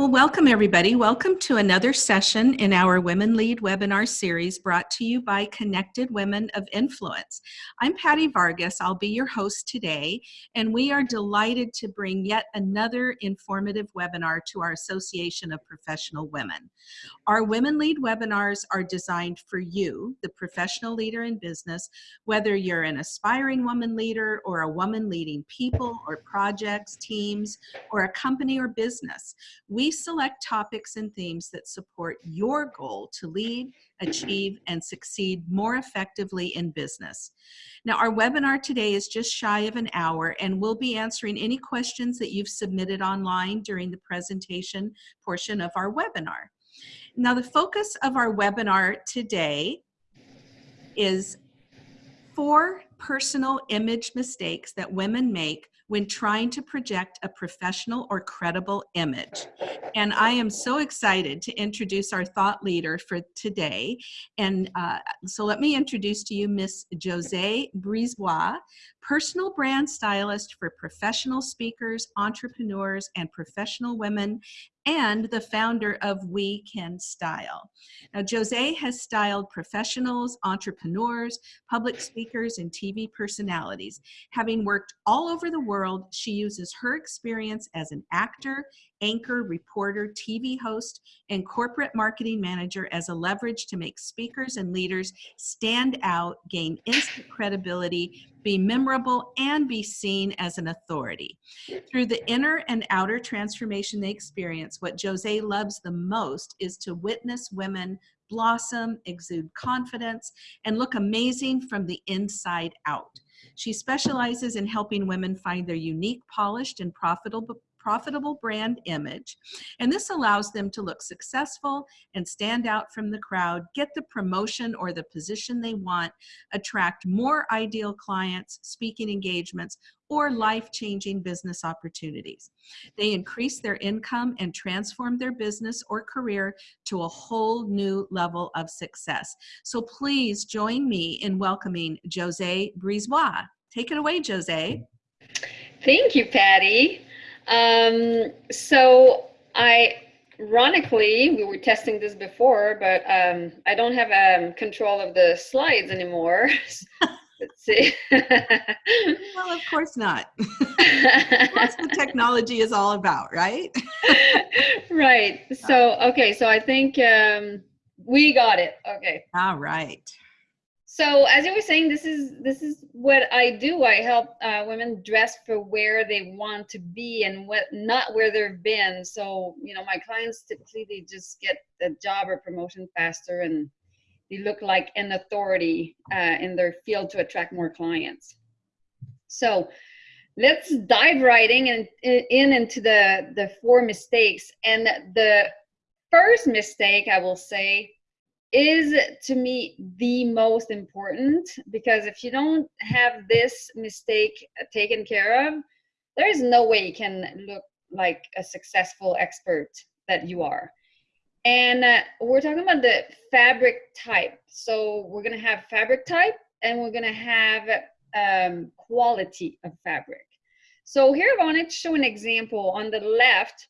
Well, welcome everybody. Welcome to another session in our Women Lead webinar series brought to you by Connected Women of Influence. I'm Patty Vargas. I'll be your host today, and we are delighted to bring yet another informative webinar to our Association of Professional Women. Our Women Lead webinars are designed for you, the professional leader in business, whether you're an aspiring woman leader or a woman leading people or projects, teams, or a company or business. We select topics and themes that support your goal to lead, achieve, and succeed more effectively in business. Now, our webinar today is just shy of an hour, and we'll be answering any questions that you've submitted online during the presentation portion of our webinar. Now, the focus of our webinar today is four personal image mistakes that women make when trying to project a professional or credible image. And I am so excited to introduce our thought leader for today. And uh, so let me introduce to you Miss Jose Brisebois, personal brand stylist for professional speakers, entrepreneurs, and professional women and the founder of We Can Style. Now, Jose has styled professionals, entrepreneurs, public speakers, and TV personalities. Having worked all over the world, she uses her experience as an actor, anchor, reporter, TV host, and corporate marketing manager as a leverage to make speakers and leaders stand out, gain instant credibility, be memorable, and be seen as an authority. Through the inner and outer transformation they experience, what Jose loves the most is to witness women blossom, exude confidence, and look amazing from the inside out. She specializes in helping women find their unique, polished, and profitable profitable brand image. And this allows them to look successful and stand out from the crowd, get the promotion or the position they want, attract more ideal clients, speaking engagements, or life-changing business opportunities. They increase their income and transform their business or career to a whole new level of success. So please join me in welcoming Jose Brisebois. Take it away, Jose. Thank you, Patty. Um, so I, ironically, we were testing this before, but um, I don't have um, control of the slides anymore. Let's see. well, of course not. That's what technology is all about, right? right. So, okay. So I think um, we got it. Okay. All right so as you were saying this is this is what i do. I help uh, women dress for where they want to be and what not where they've been. So you know my clients typically they just get the job or promotion faster and they look like an authority uh, in their field to attract more clients. So let's dive right in, in, in into the the four mistakes. And the first mistake i will say is to me the most important because if you don't have this mistake taken care of there is no way you can look like a successful expert that you are. And uh, we're talking about the fabric type. So we're going to have fabric type and we're going to have um, quality of fabric. So here i wanted to show an example. On the left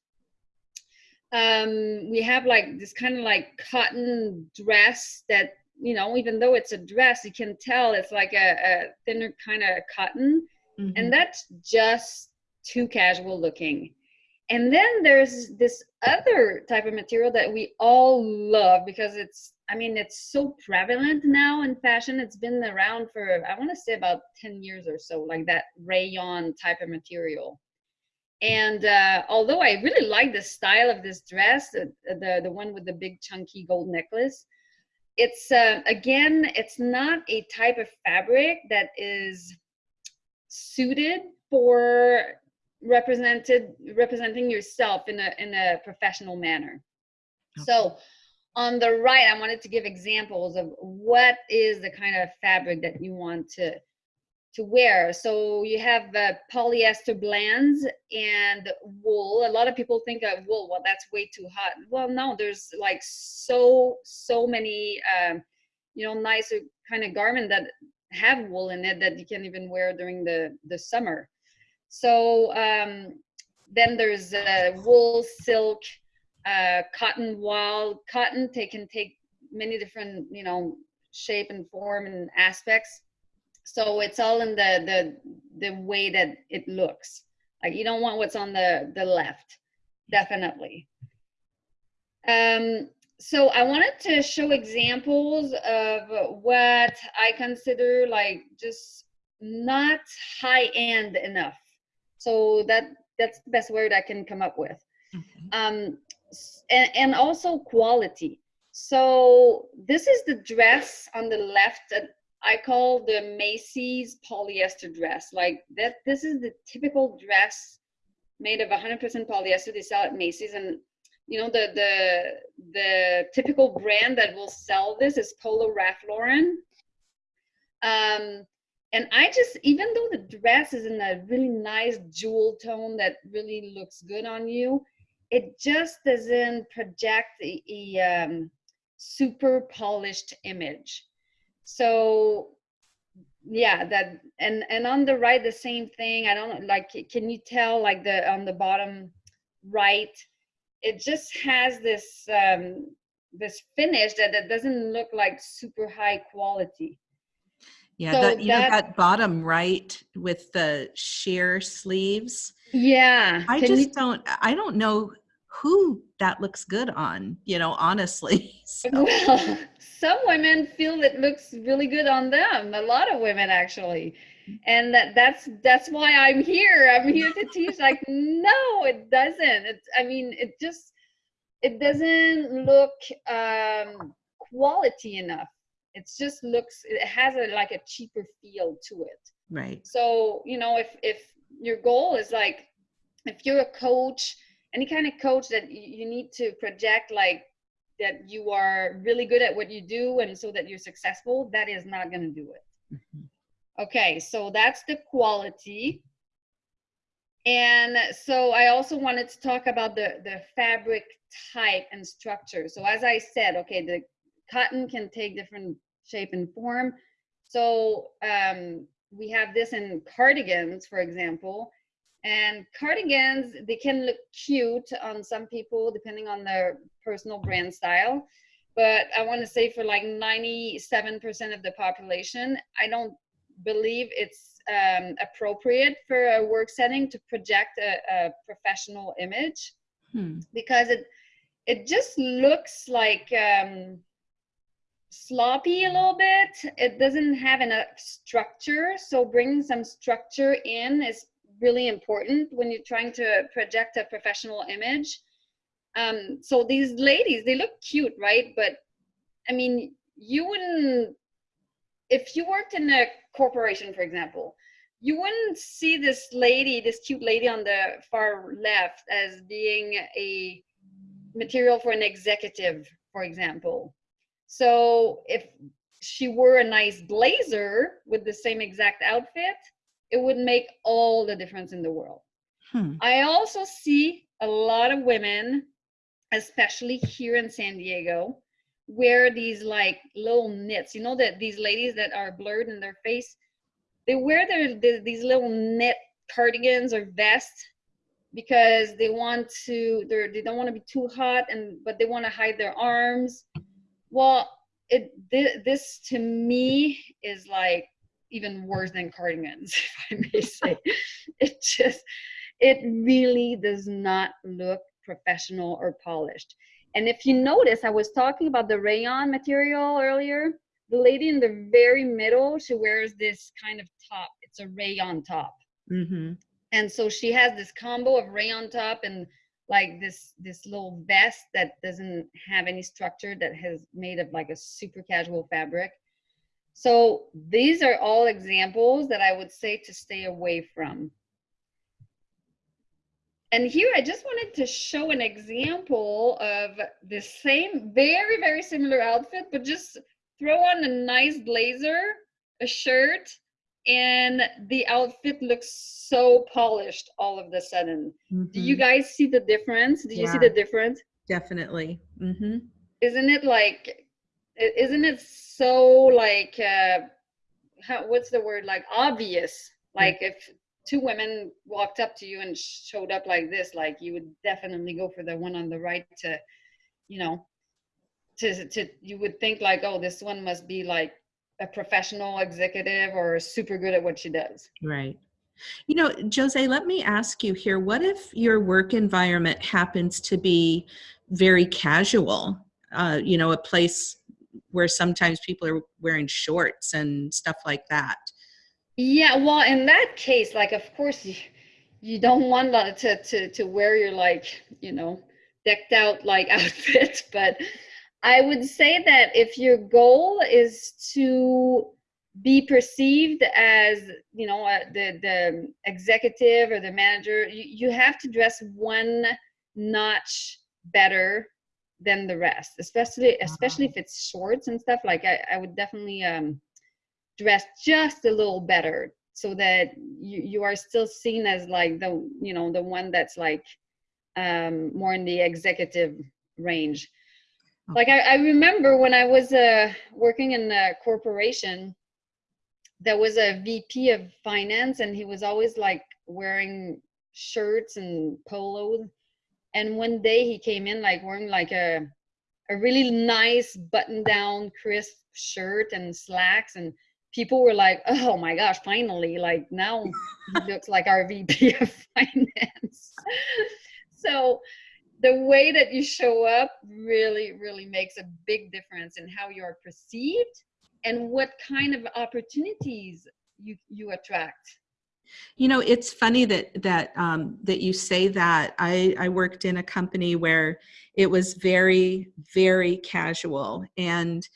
um, we have like this kind of like cotton dress that you know even though it's a dress you can tell it's like a, a thinner kind of cotton mm-hmm. and that's just too casual looking. And then there's this other type of material that we all love because it's i mean it's so prevalent now in fashion. It's been around for i want to say about 10 years or so like that rayon type of material and uh, although I really like the style of this dress, the, the, the one with the big chunky gold necklace, it's uh, again, it's not a type of fabric that is suited for represented representing yourself in a in a professional manner. Okay. So on the right, I wanted to give examples of what is the kind of fabric that you want to to wear. So you have uh, polyester blends and wool. A lot of people think of wool, well, that's way too hot. Well, no, there's like so, so many, um, you know, nicer kind of garment that have wool in it that you can even wear during the, the summer. So um, then there's uh, wool, silk, uh, cotton wild cotton. They can take many different, you know, shape and form and aspects. So it's all in the the the way that it looks. Like you don't want what's on the the left, definitely. Um, so I wanted to show examples of what I consider like just not high end enough. So that that's the best word I can come up with. Okay. Um, and, and also quality. So this is the dress on the left that I call the Macy's polyester dress. Like that, this is the typical dress made of 100% polyester. They sell at Macy's, and you know the the the typical brand that will sell this is Polo Ralph Lauren. Um, and I just, even though the dress is in a really nice jewel tone that really looks good on you, it just doesn't project a, a um, super polished image. So yeah, that and and on the right the same thing. I don't like. Can you tell like the on the bottom right? It just has this um, this finish that that doesn't look like super high quality. Yeah, so that, you that, know that bottom right with the sheer sleeves. Yeah. I just you, don't I don't know who that looks good on, you know, honestly. So. Well, some women feel it looks really good on them. A lot of women actually. And that, that's that's why I'm here. I'm here to teach like no, it doesn't. It's I mean, it just it doesn't look um quality enough it just looks it has a like a cheaper feel to it right so you know if if your goal is like if you're a coach any kind of coach that you need to project like that you are really good at what you do and so that you're successful that is not going to do it mm-hmm. okay so that's the quality and so i also wanted to talk about the the fabric type and structure so as i said okay the cotton can take different shape and form. So um, we have this in cardigans, for example. And cardigans, they can look cute on some people depending on their personal brand style. But I want to say for like 97% of the population, I don't believe it's um, appropriate for a work setting to project a, a professional image hmm. because it it just looks like um, sloppy a little bit. It doesn't have enough structure. So bringing some structure in is really important when you're trying to project a professional image. Um, so these ladies, they look cute, right? But I mean, you wouldn't, if you worked in a corporation, for example, you wouldn't see this lady, this cute lady on the far left as being a material for an executive, for example so if she wore a nice blazer with the same exact outfit, it would make all the difference in the world. Hmm. I also see a lot of women, especially here in San Diego, wear these like little knits. You know that these ladies that are blurred in their face, they wear their, their these little knit cardigans or vests because they want to they're they don't want to be too hot and but they want to hide their arms well, it th- this to me is like even worse than cardigans, if I may say. it just it really does not look professional or polished. And if you notice, I was talking about the rayon material earlier. The lady in the very middle, she wears this kind of top. It's a rayon top. Mm-hmm. And so she has this combo of rayon top and like this this little vest that doesn't have any structure that has made of like a super casual fabric so these are all examples that i would say to stay away from and here i just wanted to show an example of the same very very similar outfit but just throw on a nice blazer a shirt and the outfit looks so polished all of the sudden. Mm-hmm. Do you mm-hmm. guys see the difference? Do you yeah, see the difference? Definitely. Mm-hmm. Isn't it like, isn't it so like, uh, how, what's the word? Like obvious. Like if two women walked up to you and showed up like this, like you would definitely go for the one on the right to, you know, to to you would think like, oh, this one must be like a professional executive or super good at what she does. Right. You know, Jose, let me ask you here what if your work environment happens to be very casual? Uh, you know, a place where sometimes people are wearing shorts and stuff like that. Yeah, well, in that case, like, of course, you, don't want to, to, to wear your, like, you know, decked out, like, outfit, but I would say that if your goal is to be perceived as you know uh, the the executive or the manager you, you have to dress one notch better than the rest especially especially if it's shorts and stuff like i, I would definitely um dress just a little better so that you, you are still seen as like the you know the one that's like um more in the executive range. Like I, I remember when i was uh working in a corporation there was a VP of finance and he was always like wearing shirts and polos. And one day he came in like wearing like a a really nice button down crisp shirt and slacks and people were like, oh my gosh, finally, like now he looks like our VP of finance. so the way that you show up really, really makes a big difference in how you're perceived and what kind of opportunities you you attract you know it's funny that that um, that you say that. I i worked in a company where it was very very casual and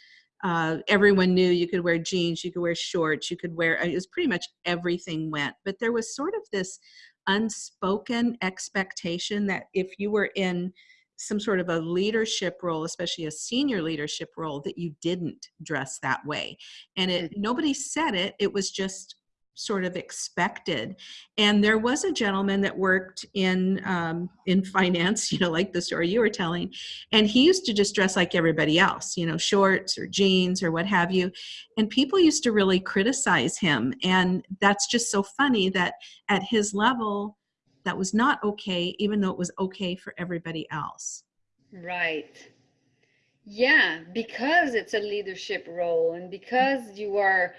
uh, everyone knew you could wear jeans you could wear shorts you could wear it was pretty much everything went. But there was sort of this unspoken expectation that if you were in some sort of a leadership role especially a senior leadership role that you didn't dress that way. And it mm. nobody said it. It was just sort of expected and there was a gentleman that worked in um, in finance you know like the story you were telling and he used to just dress like everybody else you know shorts or jeans or what have you and people used to really criticize him and that's just so funny that at his level that was not okay, even though it was okay for everybody else. Right. Yeah, because it's a leadership role and because you are,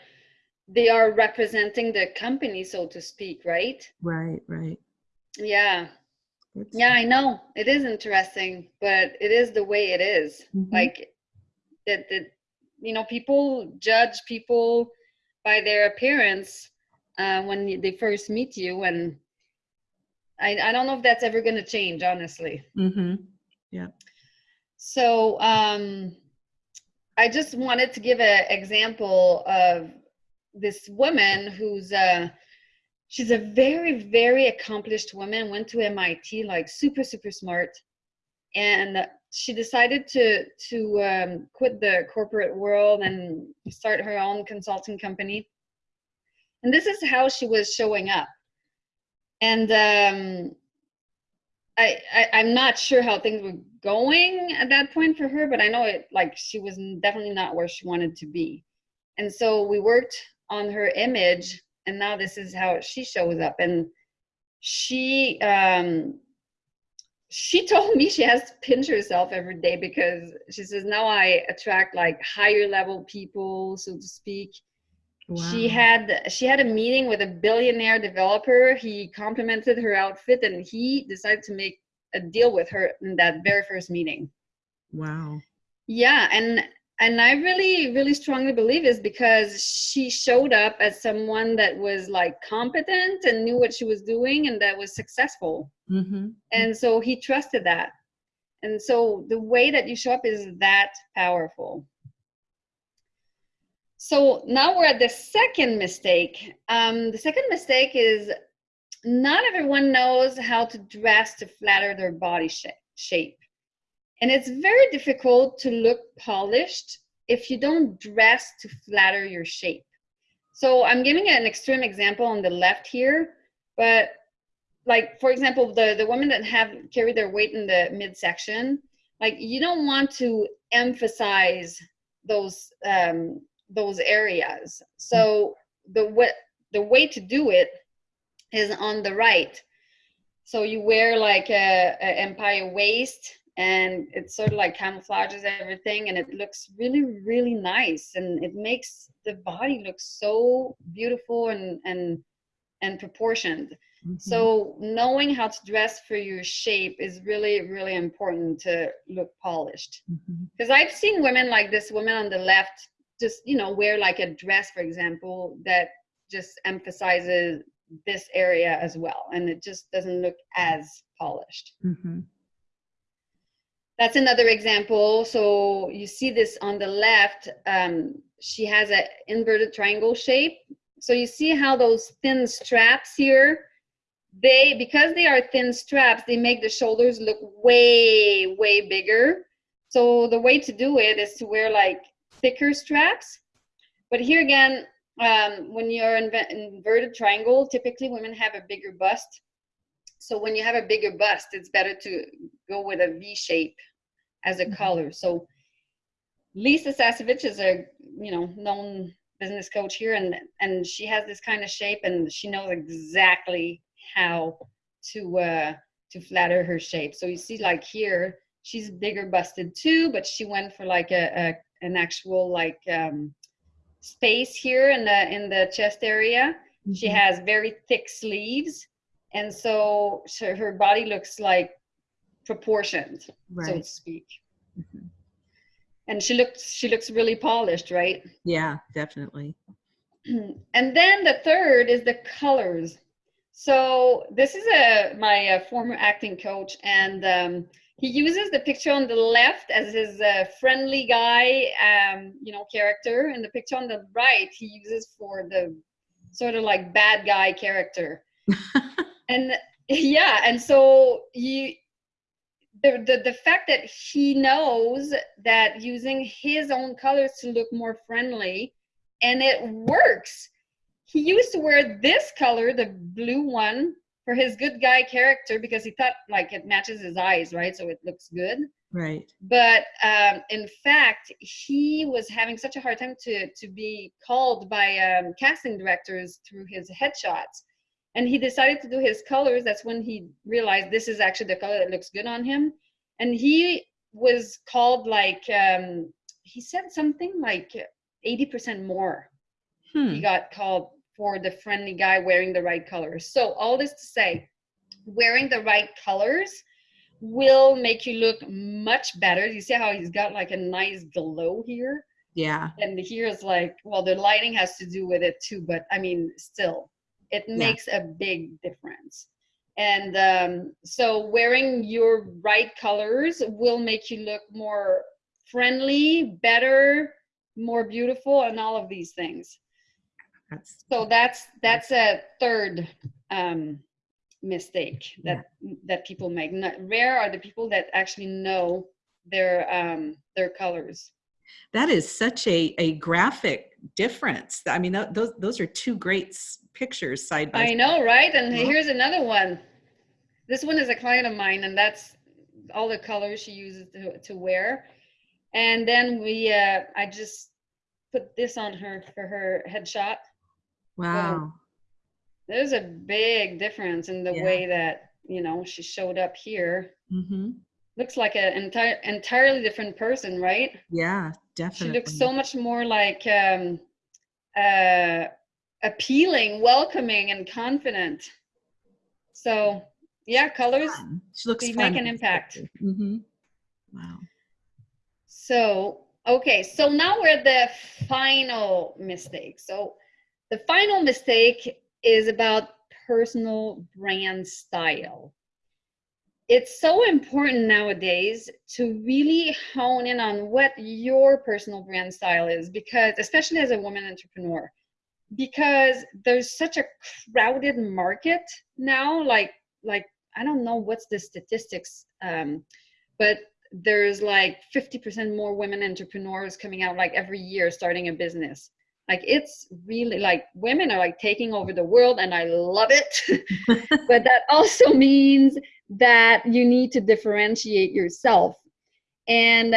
they are representing the company, so to speak, right? Right, right. Yeah. Yeah, I know. It is interesting, but it is the way it is. Mm-hmm. Like that, that, you know, people judge people by their appearance uh, when they first meet you and I, I don't know if that's ever going to change, honestly. Mm-hmm. Yeah. So um, I just wanted to give an example of this woman who's uh, she's a very very accomplished woman. Went to MIT, like super super smart, and she decided to to um, quit the corporate world and start her own consulting company. And this is how she was showing up and um, I, I am not sure how things were going at that point for her, but I know it like she was definitely not where she wanted to be, and so we worked on her image, and now this is how she shows up, and she um she told me she has to pinch herself every day because she says now I attract like higher level people, so to speak, Wow. She had she had a meeting with a billionaire developer. He complimented her outfit and he decided to make a deal with her in that very first meeting. Wow. Yeah, and and I really really strongly believe is because she showed up as someone that was like competent and knew what she was doing and that was successful. Mm-hmm. And so he trusted that. And so the way that you show up is that powerful. So now we're at the second mistake. Um, the second mistake is not everyone knows how to dress to flatter their body sh shape. And it's very difficult to look polished if you don't dress to flatter your shape. So I'm giving an extreme example on the left here, but like for example, the, the women that have carry their weight in the midsection, like you don't want to emphasize those um, those areas. So the what the way to do it is on the right. So you wear like a, a empire waist and it sort of like camouflages everything and it looks really, really nice. And it makes the body look so beautiful and, and, and proportioned. Mm -hmm. So knowing how to dress for your shape is really, really important to look polished. Because mm -hmm. I've seen women like this woman on the left just, you know, wear like a dress, for example, that just emphasizes this area as well. And it just doesn't look as polished. Mm -hmm. That's another example. So you see this on the left, um, she has an inverted triangle shape. So you see how those thin straps here, they because they are thin straps they make the shoulders look way way bigger so the way to do it is to wear like thicker straps but here again um, when you're in inverted triangle typically women have a bigger bust so when you have a bigger bust it's better to go with a v shape as a mm -hmm. collar so lisa sasevich is a you know known business coach here and and she has this kind of shape and she knows exactly how to uh, to flatter her shape. So you see like here, she's bigger busted too, but she went for like a, a an actual like um, space here in the in the chest area. Mm -hmm. She mm-hmm. has very thick sleeves, and so, so her body looks like proportioned, right. so to speak. Mm -hmm. And she looks she looks really polished, right? Yeah, definitely. and then the third is the colors. So this is a my uh, former acting coach, and um, he uses the picture on the left as his uh, friendly guy, um, you know, character, and the picture on the right he uses for the sort of like bad guy character. and yeah, and so he the, the the fact that he knows that using his own colors to look more friendly, and it works he used to wear this color, the blue one, for his good guy character because he thought like it matches his eyes, right? So it looks good. Right. But um, in fact, he was having such a hard time to to be called by um, casting directors through his headshots, and he decided to do his colors. That's when he realized this is actually the color that looks good on him, and he was called like um, he said something like eighty percent more. Hmm. He got called for the friendly guy wearing the right colors. So all this to say, wearing the right colors will make you look much better. You see how he's got like a nice glow here? Yeah. And here's like, well, the lighting has to do with it too, but I mean, still, it makes yeah. a big difference. And um, so wearing your right colors will make you look more friendly, better, more beautiful, and all of these things. That's so that's that's a third um, mistake that yeah. that people make. Not, rare are the people that actually know their um, their colors. That is such a a graphic difference. I mean, th those those are two great pictures side by. I know, right? And here's another one. This one is a client of mine, and that's all the colors she uses to to wear. And then we, uh, I just put this on her for her headshot. Wow. So there's a big difference in the yeah. way that, you know, she showed up here. Mm-hmm. Looks like an entire entirely different person, right? Yeah, definitely. She looks so much more like um uh appealing, welcoming, and confident. So yeah, colors she looks make an impact. Mm-hmm. Wow. So okay, so now we're the final mistake. So the final mistake is about personal brand style. It's so important nowadays to really hone in on what your personal brand style is because, especially as a woman entrepreneur, because there's such a crowded market now. Like, like I don't know what's the statistics, um, but there's like 50% more women entrepreneurs coming out like every year starting a business like it's really like women are like taking over the world and i love it but that also means that you need to differentiate yourself and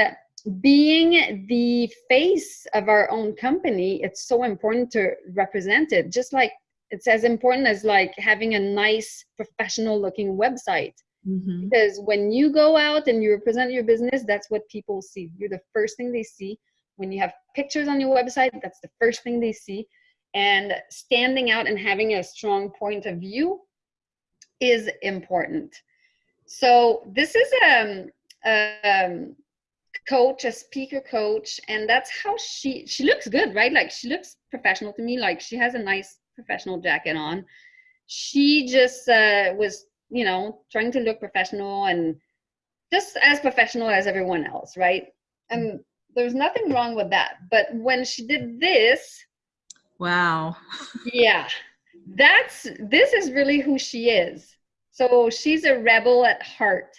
being the face of our own company it's so important to represent it. Just like it's as important as like having a nice professional looking website. Mm-hmm. because when you go out and you represent your business that's what people see. You're the first thing they see. When you have pictures on your website that's the first thing they see. And standing out and having a strong point of view is important. So this is um, a um, coach a speaker coach and that's how she she looks good right? Like she looks professional to me. Like she has a nice professional jacket on. She just uh, was you know trying to look professional and just as professional as everyone else right? And there's nothing wrong with that. But when she did this wow. Yeah. That's this is really who she is. So she's a rebel at heart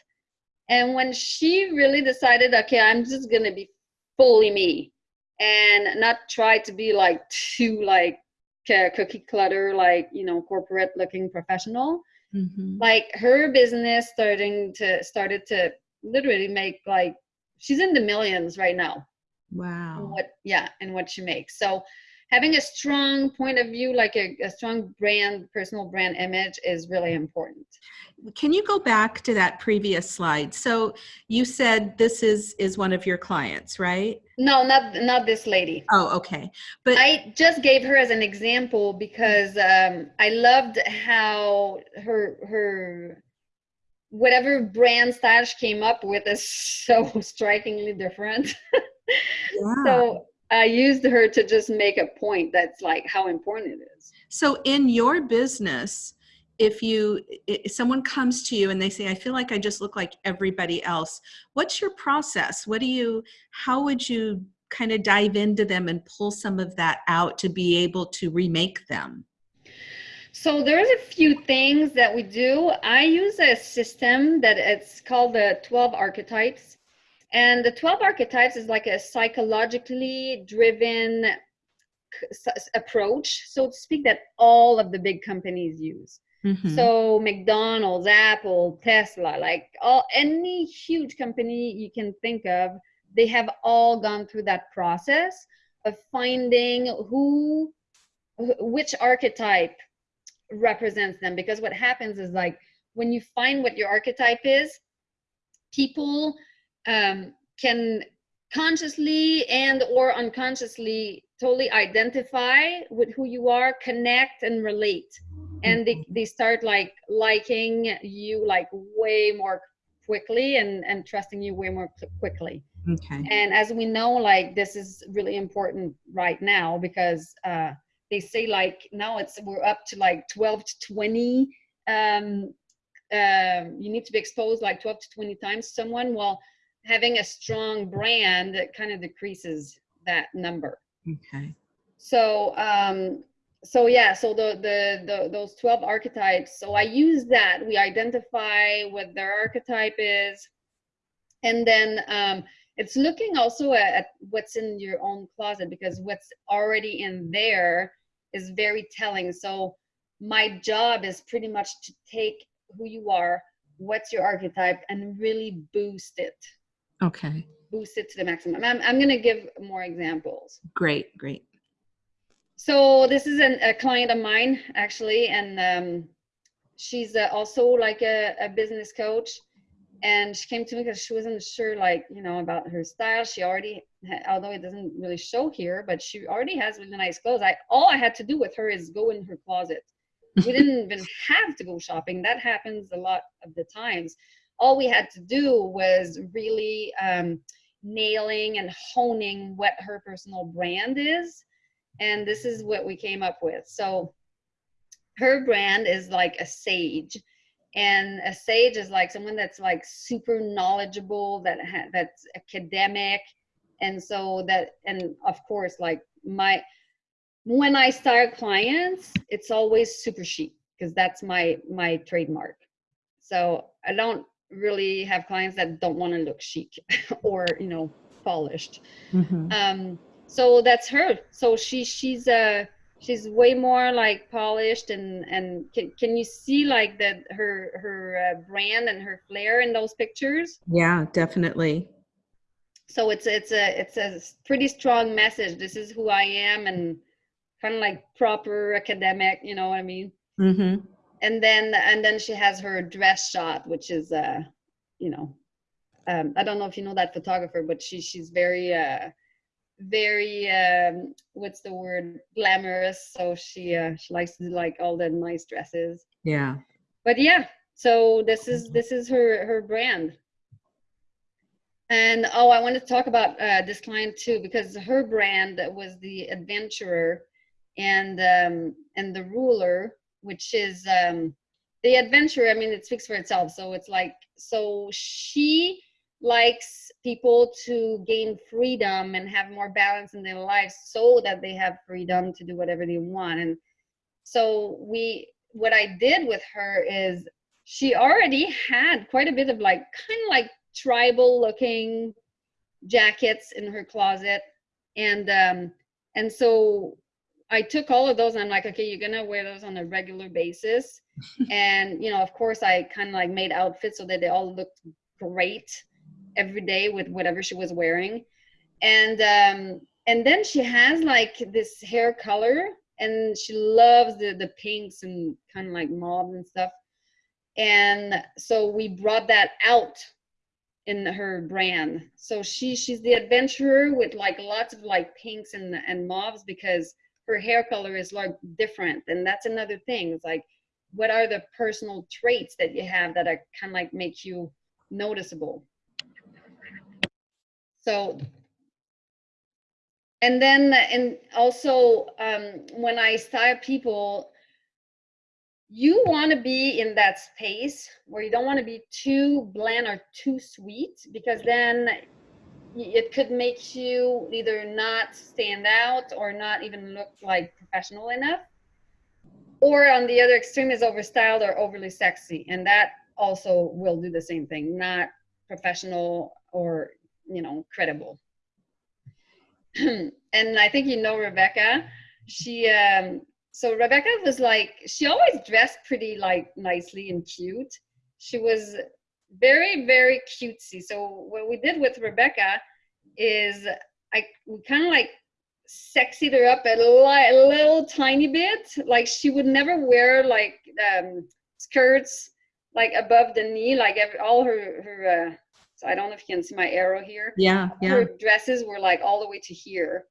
and when she really decided, okay, I'm just gonna be fully me and not try to be like too like cookie clutter, like you know, corporate looking professional. Mm-hmm. Like her business starting to started to literally make like she's in the millions right now. Wow. What yeah, and what she makes. So having a strong point of view, like a, a strong brand, personal brand image is really important. Can you go back to that previous slide? So you said this is is one of your clients, right? No, not not this lady. Oh, okay. But I just gave her as an example because um, I loved how her her whatever brand style she came up with is so strikingly different. Yeah. so I used her to just make a point that's like how important it is. So in your business, if you if someone comes to you and they say i feel like i just look like everybody else what's your process? What do you how would you kind of dive into them and pull some of that out to be able to remake them? So there's a few things that we do. I use a system that it's called the 12 archetypes and the 12 archetypes is like a psychologically driven approach, so to speak, that all of the big companies use. Mm-hmm. So McDonald's, Apple, Tesla, like all any huge company you can think of, they have all gone through that process of finding who which archetype represents them because what happens is like when you find what your archetype is people um, can consciously and or unconsciously totally identify with who you are connect and relate. And they, they start like liking you like way more quickly and and trusting you way more quickly. Okay. And as we know like this is really important right now because uh they say like now it's we're up to like 12 to 20 um um you need to be exposed like 12 to 20 times someone. Well having a strong brand that kind of decreases that number. Okay. So um, so yeah, so the, the the those twelve archetypes. So I use that. We identify what their archetype is, and then um, it's looking also at, at what's in your own closet because what's already in there is very telling. So my job is pretty much to take who you are, what's your archetype, and really boost it. Okay. Boost it to the maximum. I'm, I'm going to give more examples. Great, great. So this is an, a client of mine actually, and um, she's uh, also like a, a business coach. And she came to me because she wasn't sure, like you know, about her style. She already, although it doesn't really show here, but she already has really nice clothes. I all I had to do with her is go in her closet. we didn't even have to go shopping. That happens a lot of the times all we had to do was really um, nailing and honing what her personal brand is and this is what we came up with. So her brand is like a sage and a sage is like someone that's like super knowledgeable that ha- that's academic and so that and of course like my when i start clients it's always super chic because that's my my trademark. So i don't really have clients that don't want to look chic or you know polished mm-hmm. um so that's her so she she's uh she's way more like polished and and can, can you see like that her her uh, brand and her flair in those pictures yeah definitely so it's it's a it's a pretty strong message this is who i am and kind of like proper academic, you know what I mean? Mm-hmm. And then and then she has her dress shot, which is uh, you know, um, I don't know if you know that photographer, but she she's very uh very um what's the word glamorous. So she uh she likes to do like all the nice dresses. Yeah. but yeah so this is this is her her brand. And oh i wanted to talk about uh this client too because her brand was the adventurer and um and the ruler which is um the adventure. i mean it speaks for itself so it's like so she likes people to gain freedom and have more balance in their lives so that they have freedom to do whatever they want and so we what i did with her is she already had quite a bit of like kind of like tribal looking jackets in her closet and um and so i took all of those and i'm like okay you're gonna wear those on a regular basis. And you know of course i kind of like made outfits so that they all looked great every day with whatever she was wearing. And um and then she has like this hair color and she loves the the pinks and kind of like mauve and stuff. And so we brought that out in her brand. So she she's the adventurer with like lots of like pinks and and mauves because her hair color is like different and that's another thing it's like what are the personal traits that you have that are kind of like make you noticeable? So and then and also um, when i style people you want to be in that space where you don't want to be too bland or too sweet because then it could make you either not stand out or not even look like professional enough. Or on the other extreme is overstyled or overly sexy and that also will do the same thing not professional or you know credible. And i think you know rebecca. She um so rebecca was like she always dressed pretty like nicely and cute. She was very very cutesy so what we did with rebecca is i we kind of like sexied her up a, li- a little tiny bit like she would never wear like um skirts like above the knee like every, all her her uh, so I don't know if you can see my arrow here. Yeah, yeah. Her dresses were like all the way to here.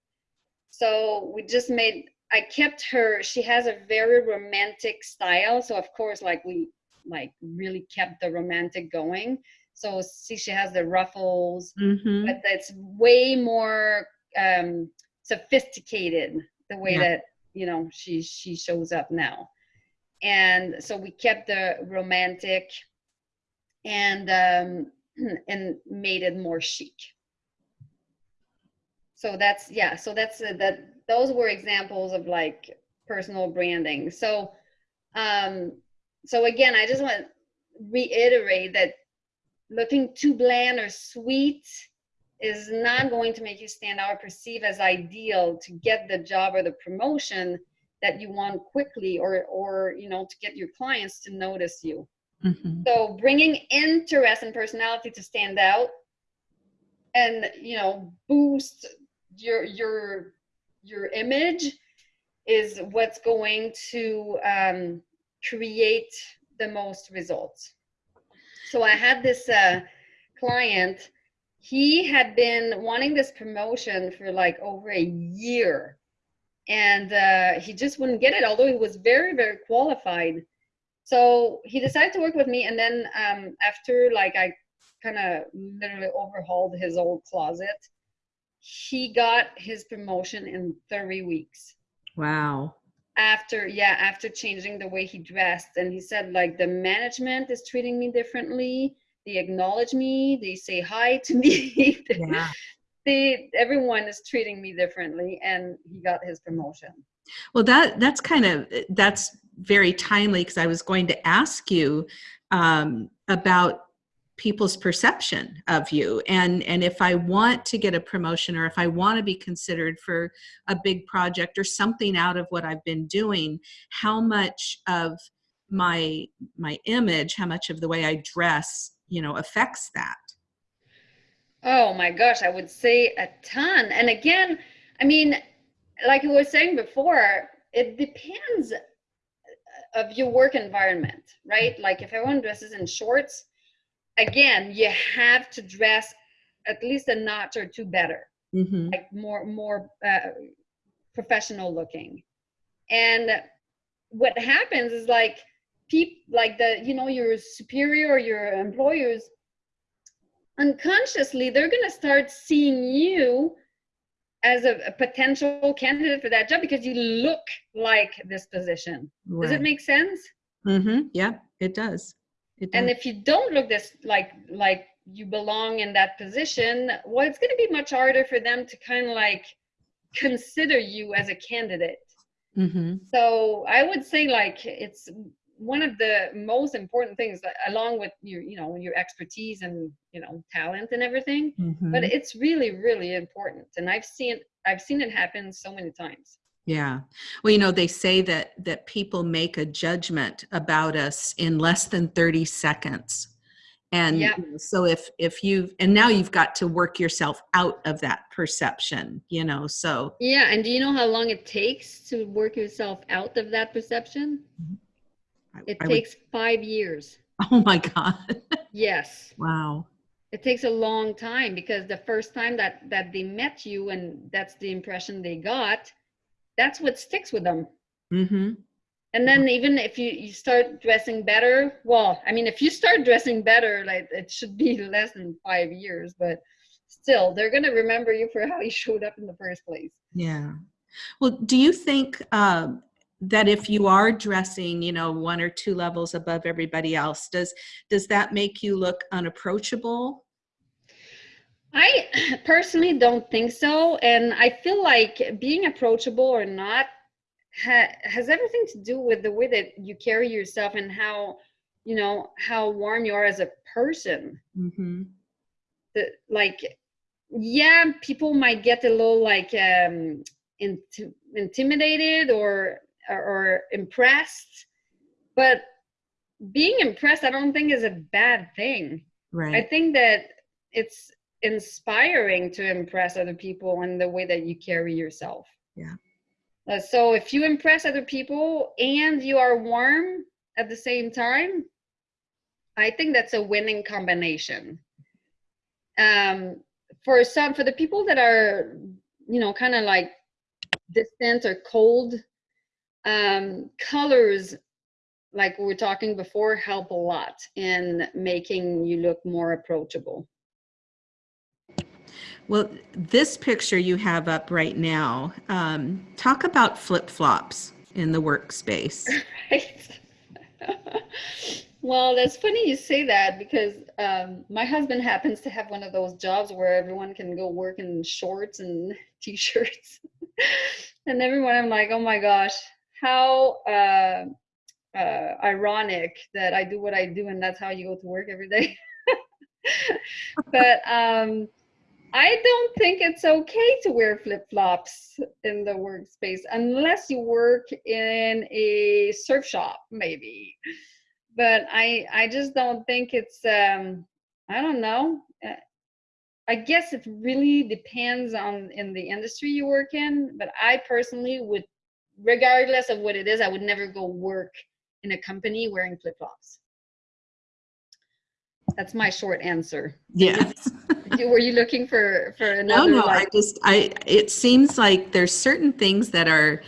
So we just made, I kept her, she has a very romantic style. So of course, like we like really kept the romantic going. So see, she has the ruffles, Mm-hmm. but it's way more um, sophisticated the way Yeah. that, you know, she, she shows up now. And so we kept the romantic and um, and made it more chic. So that's yeah. So that's uh, that. Those were examples of like personal branding. So, um, so again, I just want to reiterate that looking too bland or sweet is not going to make you stand out or perceive as ideal to get the job or the promotion that you want quickly or or you know to get your clients to notice you Mm-hmm. so bringing interest and personality to stand out and you know boost your your your image is what's going to um, create the most results. So I had this uh, client. He had been wanting this promotion for like over a year, and uh, he just wouldn't get it. Although he was very very qualified, so he decided to work with me. And then um, after like I kind of literally overhauled his old closet, he got his promotion in 30 weeks Wow. After yeah after changing the way he dressed and he said like the management is treating me differently. They acknowledge me. They say hi to me. Yeah. they everyone is treating me differently and he got his promotion. Well, that that's kind of that's very timely because I was going to ask you um, about people's perception of you and and if I want to get a promotion or if I want to be considered for a big project or something out of what I've been doing, how much of my my image, how much of the way I dress, you know, affects that. oh my gosh i would say a ton and again i mean like you were saying before, it depends uh, of your work environment, right? Like if everyone dresses in shorts, again, you have to dress at least a notch or two better, Mm-hmm. like more more uh, professional looking. And what happens is like people like the you know your superior or your employers unconsciously they're going to start seeing you as a, a, potential candidate for that job because you look like this position. Right. Does it make sense? Mm-hmm. Yeah, it does. And if you don't look this like like you belong in that position, well, it's going to be much harder for them to kind of like consider you as a candidate. Mm-hmm. So I would say like it's one of the most important things along with your you know your expertise and you know talent and everything mm-hmm. but it's really really important and i've seen i've seen it happen so many times yeah well you know they say that that people make a judgment about us in less than 30 seconds and yeah. so if if you and now you've got to work yourself out of that perception you know so yeah and do you know how long it takes to work yourself out of that perception mm-hmm. It I takes would... five years. Oh my God. yes. Wow. It takes a long time because the first time that that they met you and that's the impression they got, that's what sticks with them. Mm-hmm. And then even if you, you start dressing better, well, I mean, if you start dressing better, like it should be less than five years, but still, they're gonna remember you for how you showed up in the first place. Yeah. Well, do you think uh, that if you are dressing you know one or two levels above everybody else does does that make you look unapproachable i personally don't think so and i feel like being approachable or not ha- has everything to do with the way that you carry yourself and how you know how warm you are as a person. Mm-hmm. the, like yeah people might get a little like um int- intimidated or or, or impressed but being impressed i don't think is a bad thing. Right. i think that it's inspiring to impress other people in the way that you carry yourself. Yeah. Uh, so if you impress other people and you are warm at the same time i think that's a winning combination. Um for some for the people that are you know kind of like distant or cold um, colors like we were talking before help a lot in making you look more approachable well this picture you have up right now um, talk about flip-flops in the workspace right well that's funny you say that because um, my husband happens to have one of those jobs where everyone can go work in shorts and t-shirts and everyone i'm like oh my gosh how uh, uh, ironic that I do what I do and that's how you go to work every day. but um, I don't think it's okay to wear flip flops in the workspace unless you work in a surf shop, maybe. But I I just don't think it's um, I don't know. Uh, I guess it really depends on in the industry you work in. But I personally would regardless of what it is, I would never go work in a company wearing flip flops. That's my short answer. Yes. Were you looking for for another? No, no. I just I. It seems like there's certain things that are,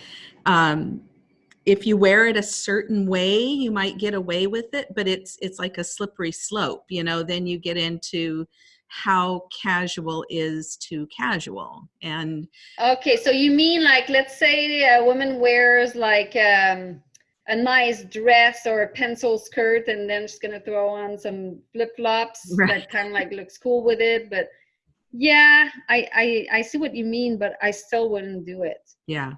um, if you wear it a certain way, you might get away with it, but it's it's like a slippery slope. You know, then you get into how casual is too casual and okay so you mean like let's say a woman wears like um, a nice dress or a pencil skirt and then she's gonna throw on some flip-flops right. that kind of like looks cool with it but yeah I, I i see what you mean but i still wouldn't do it yeah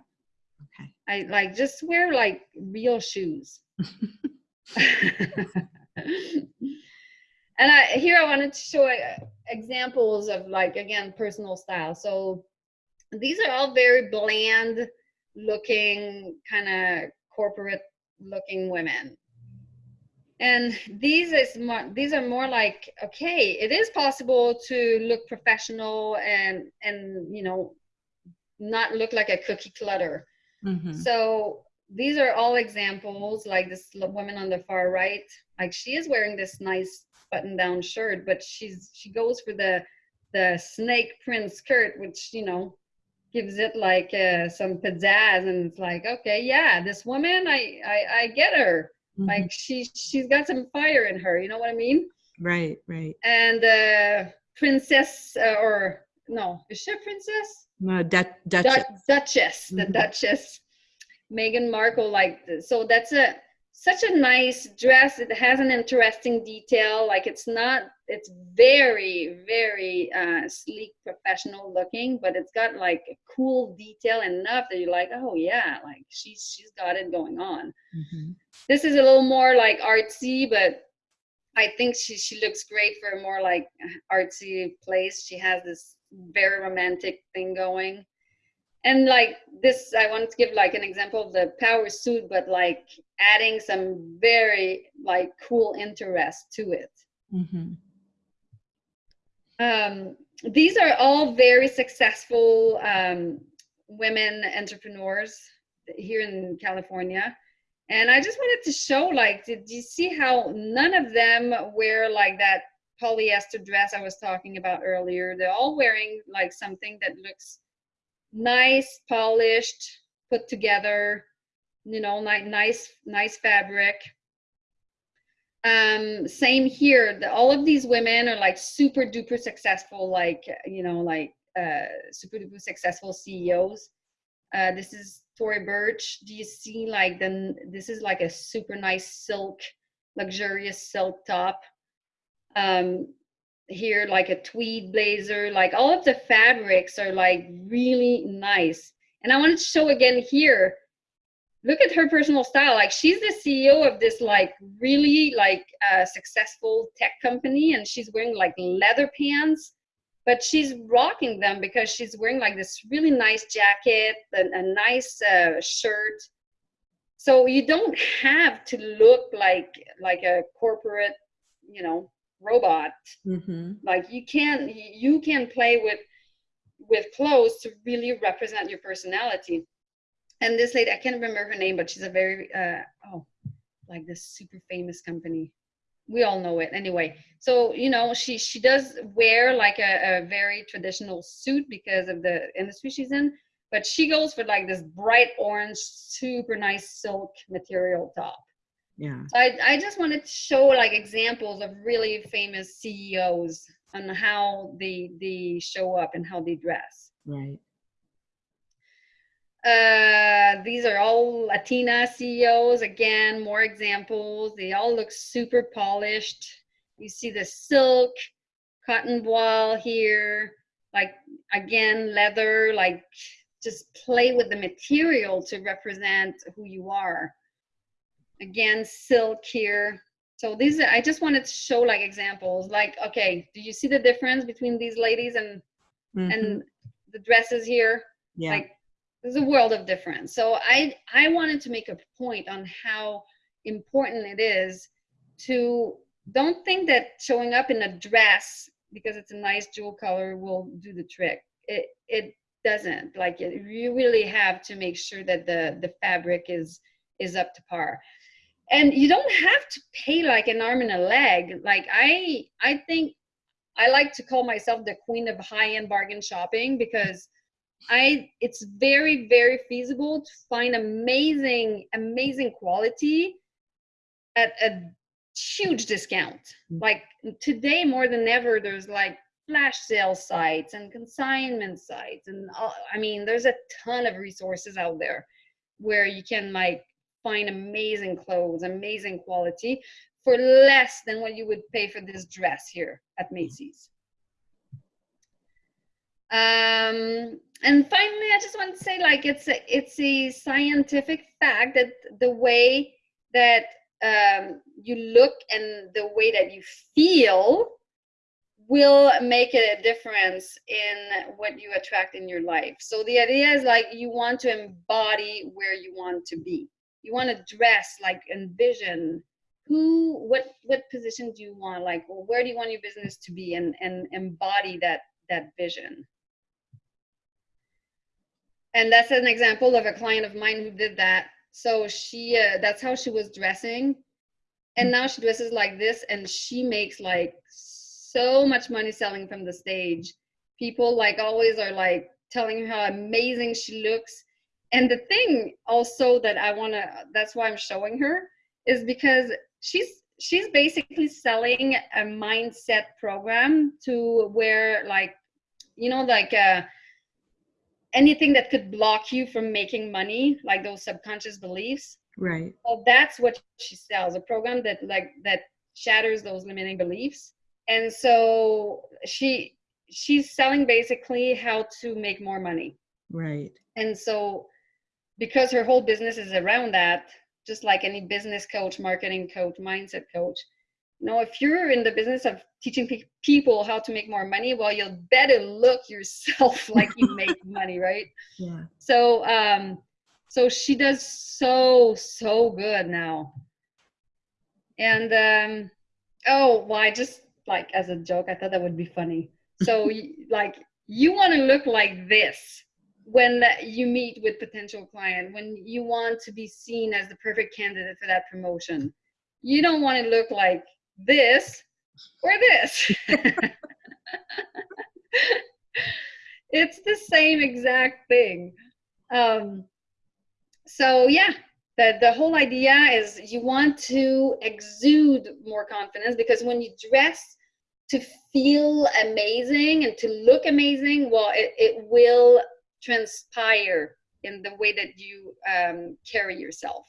okay i like just wear like real shoes and I, here I wanted to show uh, examples of like again personal style. So these are all very bland looking kind of corporate looking women. And these is more, these are more like okay, it is possible to look professional and and you know not look like a cookie clutter. Mhm. So these are all examples, like this woman on the far right, like she is wearing this nice button-down shirt, but she's she goes for the the snake print skirt, which you know gives it like uh, some pizzazz, and it's like, okay, yeah, this woman, I I, I get her. Mhm. Like she she's got some fire in her. You know what I mean? right, right. And uh, princess uh, or no, is she a princess? No, Du- Duchess. Duchess, the Mhm. Duchess, Meghan Markle. Like so, that's a such a nice dress. It has an interesting detail. Like it's not. It's very very uh, sleek, professional looking, but it's got like a cool detail enough that you're like, oh yeah, like she's she's got it going on. Mhm. This is a little more like artsy, but I think she she looks great for a more like artsy place. She has this very romantic thing going. And like this, I wanted to give like an example of the power suit, but like adding some very like cool interest to it. Mhm. Um, these are all very successful um, women entrepreneurs here in California. And I just wanted to show, like, did you see how none of them wear like that polyester dress I was talking about earlier? They're all wearing like something that looks nice, polished, put together, you know, ni- nice, nice fabric. Um, same here. The, all of these women are like super duper successful, like, you know, like uh, super duper successful CEOs. Uh, this is Tory Burch. Do you see like the, this is like a super nice silk, luxurious silk top. Um, here, like a tweed blazer, like all of the fabrics are like really nice. And I wanted to show again here, look at her personal style. Like she's the CEO of this like really like uh, successful tech company and she's wearing like leather pants but she's rocking them because she's wearing like this really nice jacket and a nice uh, shirt so you don't have to look like like a corporate you know robot Mhm. like you can you can play with with clothes to really represent your personality. And this lady i can't remember her name but she's a very uh oh like this super famous company. We all know it. Anyway so you know she she does wear like a, a very traditional suit because of the industry she's in but she goes for like this bright orange super nice silk material top Yeah. so I, I just wanted to show like examples of really famous ceos on how they they show up and how they dress Right. uh, these are all Latina CEOs. Again, more examples. They all look super polished. You see the silk, cotton voile here, like again, leather, like just play with the material to represent who you are. Again, silk here. So these, I just wanted to show like examples. Like, okay, do you see the difference between these ladies and Mhm. and the dresses here? yeah. like there's a world of difference so i i wanted to make a point on how important it is to don't think that showing up in a dress because it's a nice jewel color will do the trick it it doesn't like it, you really have to make sure that the the fabric is is up to par and you don't have to pay like an arm and a leg like i i think i like to call myself the queen of high-end bargain shopping because I it's very very feasible to find amazing amazing quality at a huge discount. Mm. Like today more than ever there's like flash sale sites and consignment sites and all, I mean there's a ton of resources out there where you can like find amazing clothes, amazing quality for less than what you would pay for this dress here at Macy's. Um, and finally, I just want to say, like, it's a, it's a scientific fact that the way that um, you look and the way that you feel will make a difference in what you attract in your life. So the idea is like you want to embody where you want to be. You want to dress like envision who what what position do you want? Like well, where do you want your business to be and and embody that that vision? And that's an example of a client of mine who did that. So she uh, that's how she was dressing. And now she dresses like this and she makes like so much money selling from the stage. People like always are like telling her how amazing she looks and the thing also that i want to that's why i'm showing her is because she's she's basically selling a mindset program to where like you know like uh anything that could block you from making money like those subconscious beliefs. Right. Well that's what she sells a program that like that shatters those limiting beliefs. And so she she's selling basically how to make more money. Right. And so because her whole business is around that just like any business coach marketing coach mindset coach you know if you're in the business of teaching pe- people how to make more money well you'll better look yourself like you make money right? Yeah. So um so she does so so good now. And um oh well i just like as a joke i thought that would be funny. So like you want to look like this when you meet with potential client when you want to be seen as the perfect candidate for that promotion you don't want to look like this or this. It's the same exact thing. Um, so yeah the, the whole idea is you want to exude more confidence because when you dress to feel amazing and to look amazing well it, it will transpire in the way that you um, carry yourself.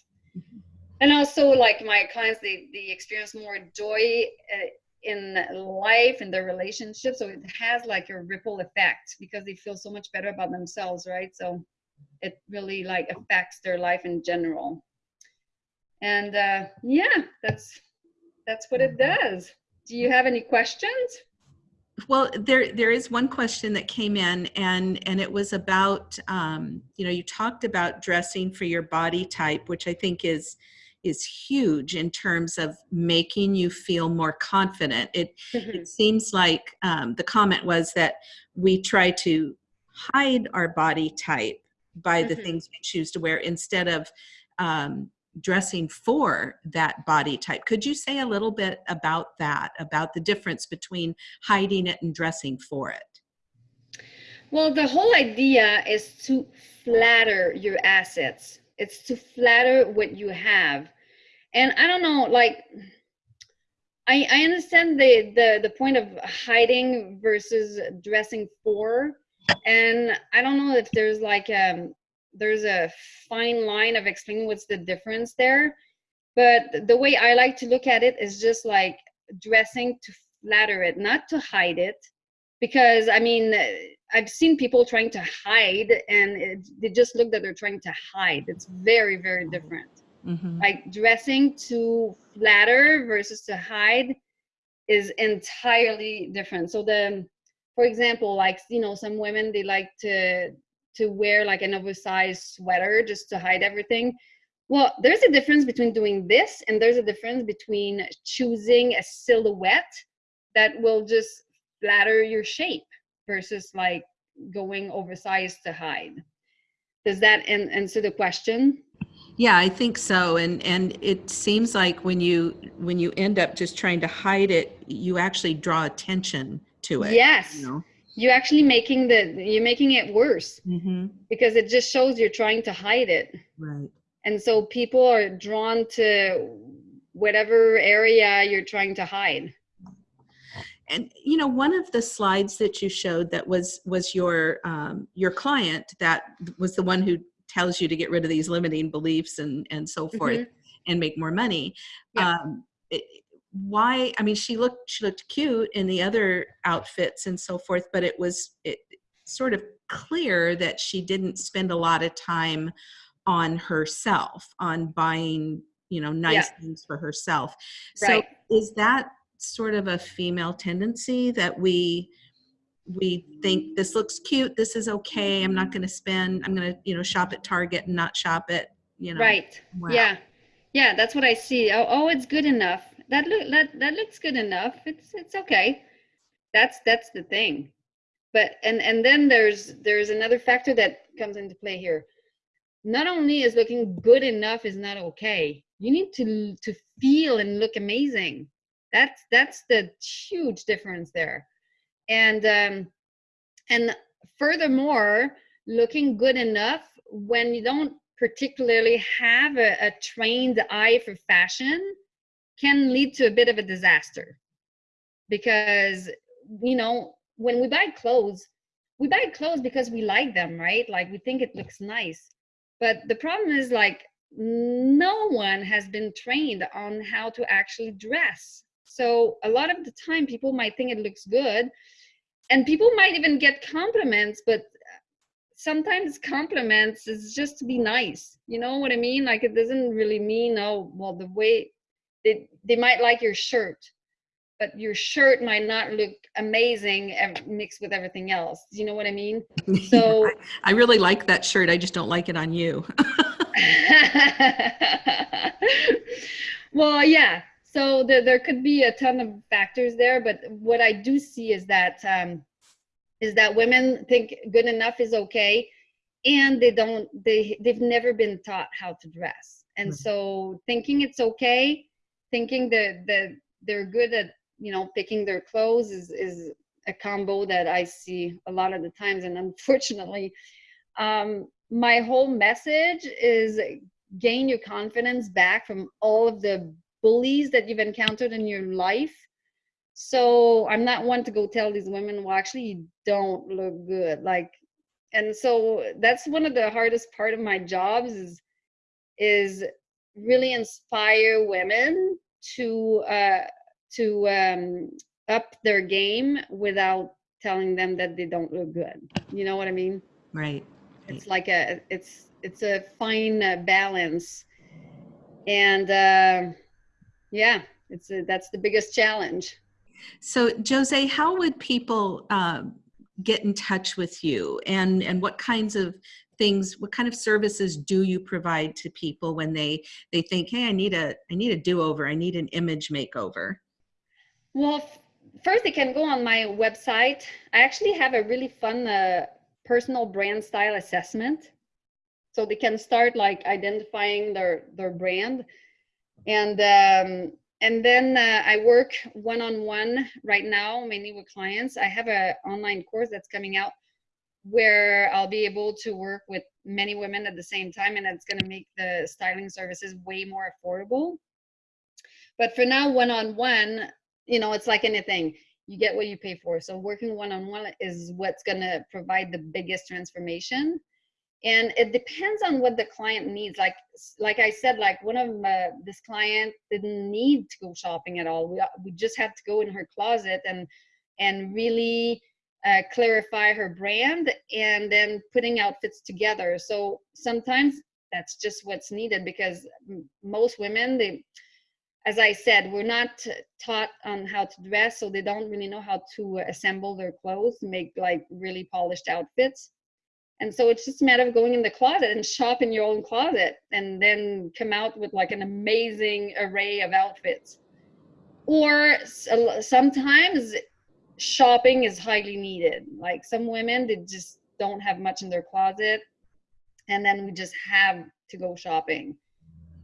And also like my clients they, they experience more joy uh, in life in their relationship so it has like a ripple effect because they feel so much better about themselves right? So it really like affects their life in general. And uh, yeah that's that's what it does. Do you have any questions well there there is one question that came in and and it was about um, you know you talked about dressing for your body type which i think is is huge in terms of making you feel more confident it, Mm-hmm. it seems like um, the comment was that we try to hide our body type by the Mhm. things we choose to wear instead of um, dressing for that body type. Could you say a little bit about that, about the difference between hiding it and dressing for it? Well, the whole idea is to flatter your assets. It's to flatter what you have. And I don't know, like I, I understand the, the the point of hiding versus dressing for. And I don't know if there's like um there's a fine line of explaining what's the difference there. But the way I like to look at it is just like dressing to flatter it, not to hide it. Because I mean, I've seen people trying to hide and it, they just look that they're trying to hide. It's very, very different. Mm-hmm. Like dressing to flatter versus to hide is entirely different. So the, for example, like, you know, some women, they like to, to wear like an oversized sweater just to hide everything. Well, there's a difference between doing this and there's a difference between choosing a silhouette that will just flatter your shape versus like going oversized to hide. Does that an- answer the question? Yeah, I think so. And and it seems like when you when you end up just trying to hide it, you actually draw attention to it. Yes. You know? You're actually making the you're making it worse mm-hmm. because it just shows you're trying to hide it. Right. And so people are drawn to whatever area you're trying to hide. And you know, one of the slides that you showed that was was your um, your client that was the one who tells you to get rid of these limiting beliefs and and so forth Mhm. and make more money. Yeah. Um, it, why? I mean, she looked she looked cute in the other outfits and so forth, but it was it sort of clear that she didn't spend a lot of time on herself on buying you know nice Yeah. things for herself so Right. is that sort of a female tendency that we we think this looks cute this is okay i'm not going to spend i'm going to you know shop at target and not shop at you know Right. wow. Yeah. Yeah, that's what I see. Oh, oh, it's good enough. That look that that looks good enough. It's it's okay. That's that's the thing. but and and then there's there's another factor that comes into play here not only is looking good enough is not okay you need to to feel and look amazing that's that's the huge difference there and um and furthermore looking good enough when you don't particularly have a, a trained eye for fashion can lead to a bit of a disaster because you know when we buy clothes we buy clothes because we like them right? Like we think it looks nice. But the problem is like no one has been trained on how to actually dress. So a lot of the time people might think it looks good and people might even get compliments but uh, sometimes compliments is just to be nice. You know what i mean? Like it doesn't really mean oh well the way they, they might like your shirt but your shirt might not look amazing mixed with everything else. Do you know what I mean? So I, I really like that shirt. I just don't like it on you. well, yeah. So there, there could be a ton of factors there, but what I do see is that um, is that women think good enough is okay, and they don't. They they've never been taught how to dress, and mm -hmm. so thinking it's okay, thinking that that they're good at you know picking their clothes is is a combo that I see a lot of the times and unfortunately um, my whole message is gain your confidence back from all of the bullies that you've encountered in your life. So I'm not one to go tell these women well actually you don't look good like and so that's one of the hardest part of my jobs is is really inspire women to uh, to um, up their game without telling them that they don't look good. You know what I mean? Right. It's like a it's it's a fine uh, balance, and uh, yeah, it's a, that's the biggest challenge. So, Jose, how would people uh, get in touch with you, and and what kinds of things what kind of services do you provide to people when they they think hey i need a i need a do-over i need an image makeover well, first they can go on my website. I actually have a really fun uh, personal brand style assessment. So they can start like identifying their, their brand. And, um, and then uh, I work one-on-one -on -one right now, mainly with clients. I have an online course that's coming out where I'll be able to work with many women at the same time and it's going to make the styling services way more affordable. But for now, one-on-one, -on -one, you know, it's like anything. You get what you pay for. So working one-on-one is what's going to provide the biggest transformation. And it depends on what the client needs. Like, like I said, like one of this client didn't need to go shopping at all. We, we just had to go in her closet and, and really uh, clarify her brand and then putting outfits together. So sometimes that's just what's needed because most women, they, as I said, we're not taught on how to dress, so they don't really know how to assemble their clothes, make like really polished outfits. And so it's just a matter of going in the closet and shop in your own closet and then come out with like an amazing array of outfits. Or sometimes shopping is highly needed. Like some women, they just don't have much in their closet and then we just have to go shopping.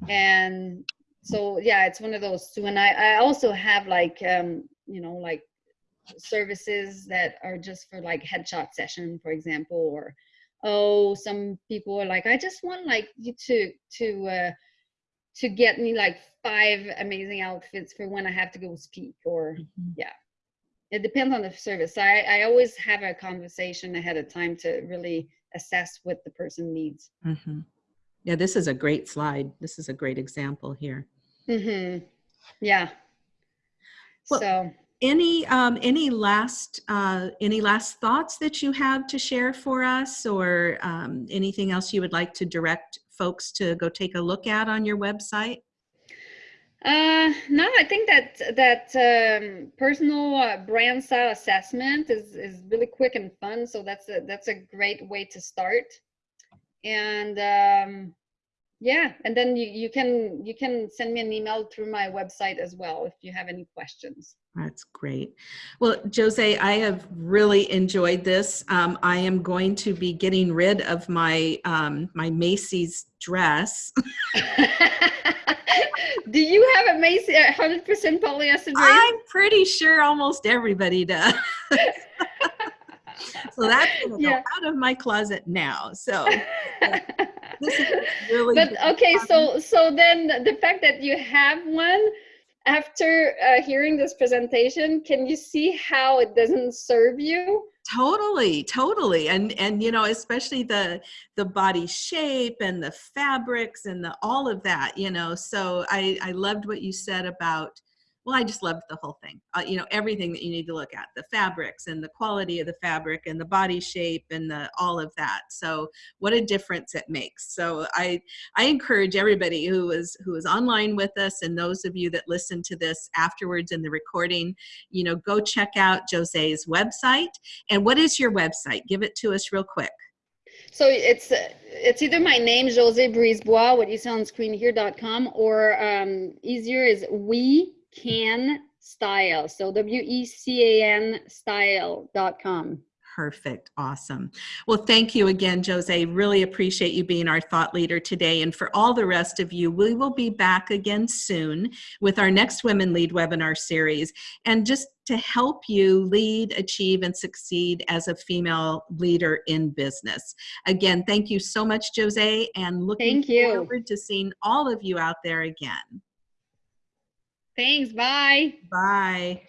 And so yeah it's one of those two and i i also have like um you know like services that are just for like headshot session for example or oh some people are like i just want like you to to uh to get me like five amazing outfits for when i have to go speak or mm -hmm. yeah it depends on the service so i i always have a conversation ahead of time to really assess what the person needs mm -hmm. Yeah, this is a great slide. This is a great example here. Mm-hmm. Yeah. Well, so any um, any last uh, any last thoughts that you have to share for us, or um, anything else you would like to direct folks to go take a look at on your website? Uh, no, I think that that um, personal uh, brand style assessment is is really quick and fun. So that's a that's a great way to start. And um, yeah, and then you, you can you can send me an email through my website as well if you have any questions. That's great. Well, Jose, I have really enjoyed this. Um, I am going to be getting rid of my um, my Macy's dress. Do you have a Macy 100% polyester dress? I'm pretty sure almost everybody does. so that's Yeah. out of my closet now. So this is really but good okay so so then the fact that you have one after uh, hearing this presentation can you see how it doesn't serve you totally totally and and you know especially the the body shape and the fabrics and the all of that you know so i i loved what you said about well i just loved the whole thing. Uh, you know everything that you need to look at the fabrics and the quality of the fabric and the body shape and the all of that. So what a difference it makes. So i i encourage everybody who is who is online with us and those of you that listen to this afterwards in the recording you know go check out jose's website. And what is your website? Give it to us real quick. So it's it's either my name jose brisebois what you see on screen here dot com or um, easier is we can style so w-e-c-a-n style dot com Perfect. Awesome. Well, thank you again, Jose. Really appreciate you being our thought leader today. And for all the rest of you, we will be back again soon with our next Women Lead webinar series. And just to help you lead, achieve, and succeed as a female leader in business. Again, thank you so much, Jose, and looking Thank you. forward to seeing all of you out there again. Thanks bye Bye.